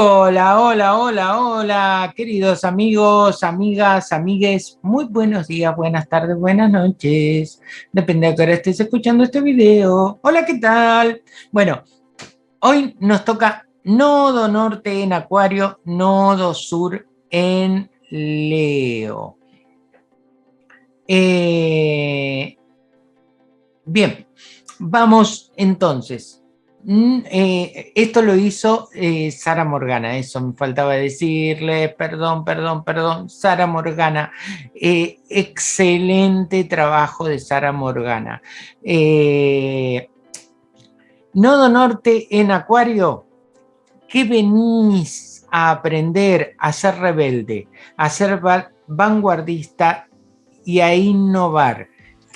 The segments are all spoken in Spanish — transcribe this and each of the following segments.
Hola, hola, hola, hola, queridos amigos, amigas, amigues, muy buenos días, buenas tardes, buenas noches, depende de qué hora estés escuchando este video. Hola, ¿qué tal? Bueno, hoy nos toca nodo norte en Acuario, nodo sur en Leo. Eh, bien, vamos entonces Mm, eh, esto lo hizo eh, Sara Morgana, eso me faltaba decirle, perdón, perdón, perdón, Sara Morgana. Eh, excelente trabajo de Sara Morgana. Nodo Norte en Acuario, ¿qué venís a aprender a ser rebelde, a ser vanguardista y a innovar?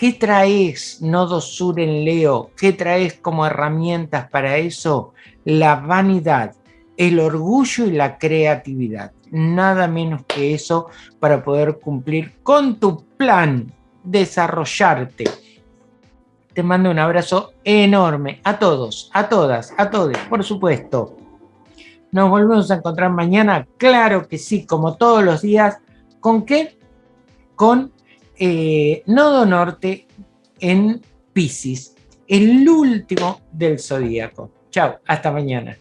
¿Qué traes, Nodo Sur en Leo? ¿Qué traes como herramientas para eso? La vanidad, el orgullo y la creatividad. Nada menos que eso para poder cumplir con tu plan, desarrollarte. Te mando un abrazo enorme a todos, a todas, a todos, por supuesto. Nos volvemos a encontrar mañana, claro que sí, como todos los días. ¿Con qué? Con eh, nodo norte en Pisces, el último del zodíaco. Chao, hasta mañana.